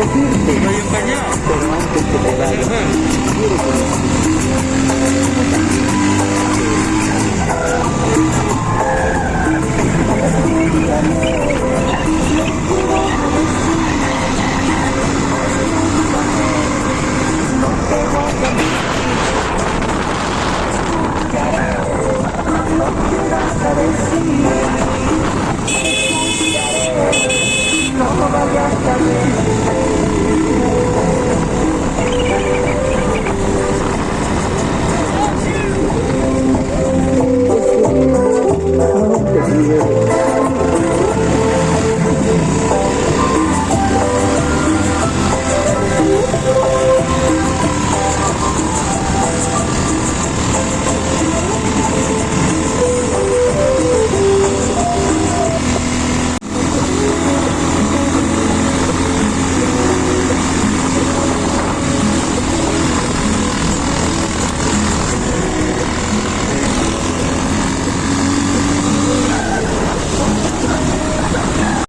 decirte. No que te.